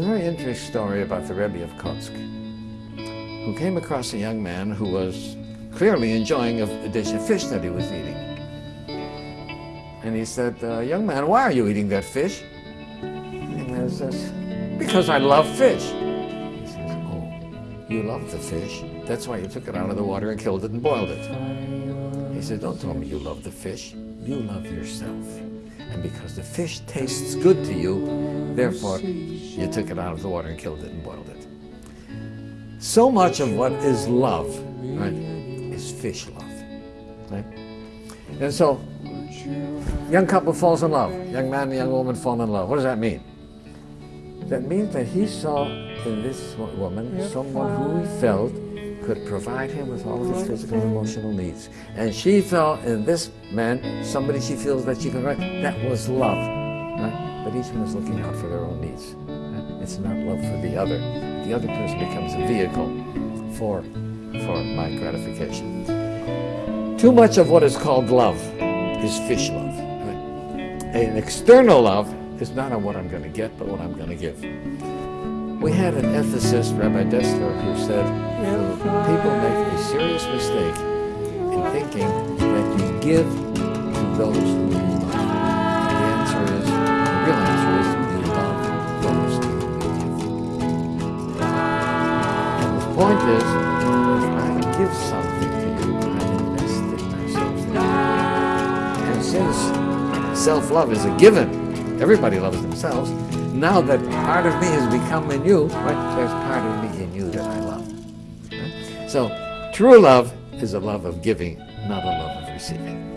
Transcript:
interesting story about the Rebbe of Kotsk, who came across a young man who was clearly enjoying a, a dish of fish that he was eating. And he said, uh, young man, why are you eating that fish? And the man says, because I love fish. He says, oh, you love the fish? That's why you took it out of the water and killed it and boiled it. He said, don't tell me you love the fish. You love yourself. And because the fish tastes good to you, therefore you took it out of the water and killed it and boiled it. So much of what is love, right, is fish love, right? And so, young couple falls in love. Young man and young woman fall in love. What does that mean? That means that he saw in this woman someone who he felt could provide him with all of his physical and emotional needs. And she felt in this man somebody she feels that she can write. That was love. Right? But each one is looking out for their own needs. Right? It's not love for the other. The other person becomes a vehicle for, for my gratification. Too much of what is called love is fish love. Right? An external love is not on what I'm going to get, but what I'm going to give. We had an ethicist, Rabbi Dessler, who said, people make a serious mistake in thinking that you give to those who you love. The answer is, the real answer is, you love those who you give. And the point is, if I give something to you, investing myself in you. And since self-love is a given, everybody loves themselves, now that part of me has become in you, right, there's part of me in you that I love. Right? So true love is a love of giving, not a love of receiving.